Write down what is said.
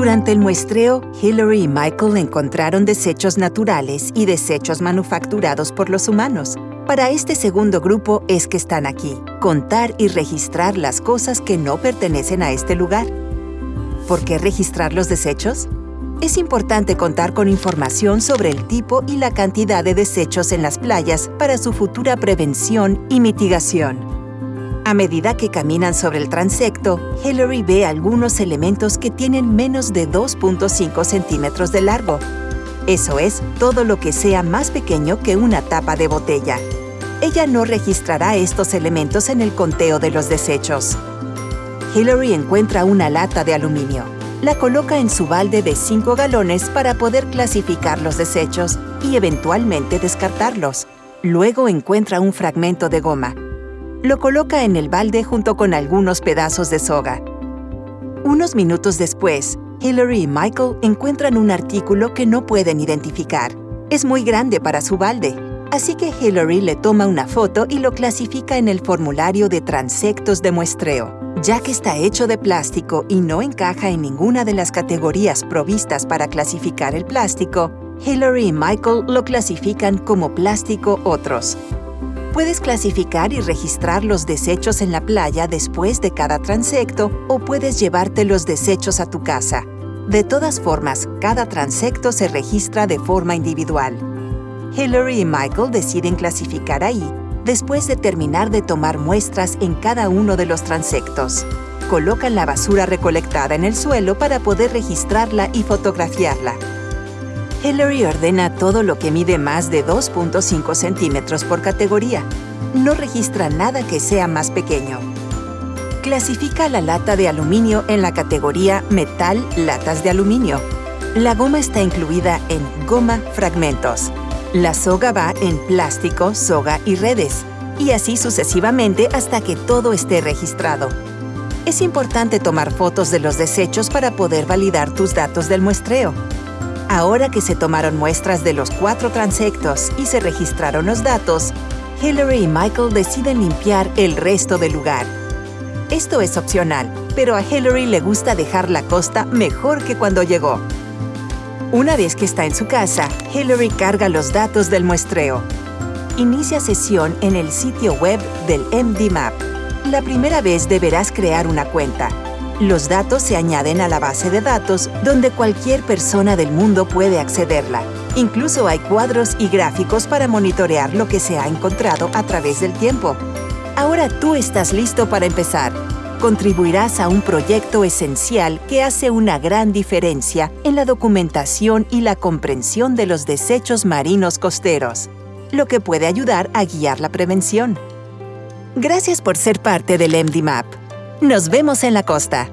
Durante el muestreo, Hillary y Michael encontraron desechos naturales y desechos manufacturados por los humanos. Para este segundo grupo es que están aquí, contar y registrar las cosas que no pertenecen a este lugar. ¿Por qué registrar los desechos? Es importante contar con información sobre el tipo y la cantidad de desechos en las playas para su futura prevención y mitigación. A medida que caminan sobre el transecto, Hillary ve algunos elementos que tienen menos de 2.5 centímetros de largo. Eso es, todo lo que sea más pequeño que una tapa de botella. Ella no registrará estos elementos en el conteo de los desechos. Hillary encuentra una lata de aluminio la coloca en su balde de 5 galones para poder clasificar los desechos y eventualmente descartarlos. Luego encuentra un fragmento de goma. Lo coloca en el balde junto con algunos pedazos de soga. Unos minutos después, Hillary y Michael encuentran un artículo que no pueden identificar. Es muy grande para su balde, así que Hillary le toma una foto y lo clasifica en el formulario de transectos de muestreo. Ya que está hecho de plástico y no encaja en ninguna de las categorías provistas para clasificar el plástico, Hillary y Michael lo clasifican como plástico otros. Puedes clasificar y registrar los desechos en la playa después de cada transecto o puedes llevarte los desechos a tu casa. De todas formas, cada transecto se registra de forma individual. Hillary y Michael deciden clasificar ahí después de terminar de tomar muestras en cada uno de los transectos. Colocan la basura recolectada en el suelo para poder registrarla y fotografiarla. Hillary ordena todo lo que mide más de 2.5 centímetros por categoría. No registra nada que sea más pequeño. Clasifica la lata de aluminio en la categoría Metal Latas de Aluminio. La goma está incluida en Goma Fragmentos. La soga va en plástico, soga y redes, y así sucesivamente hasta que todo esté registrado. Es importante tomar fotos de los desechos para poder validar tus datos del muestreo. Ahora que se tomaron muestras de los cuatro transectos y se registraron los datos, Hillary y Michael deciden limpiar el resto del lugar. Esto es opcional, pero a Hillary le gusta dejar la costa mejor que cuando llegó. Una vez que está en su casa, Hillary carga los datos del muestreo. Inicia sesión en el sitio web del MDMAP. La primera vez deberás crear una cuenta. Los datos se añaden a la base de datos donde cualquier persona del mundo puede accederla. Incluso hay cuadros y gráficos para monitorear lo que se ha encontrado a través del tiempo. Ahora tú estás listo para empezar contribuirás a un proyecto esencial que hace una gran diferencia en la documentación y la comprensión de los desechos marinos costeros, lo que puede ayudar a guiar la prevención. Gracias por ser parte del MDMAP. Nos vemos en la costa.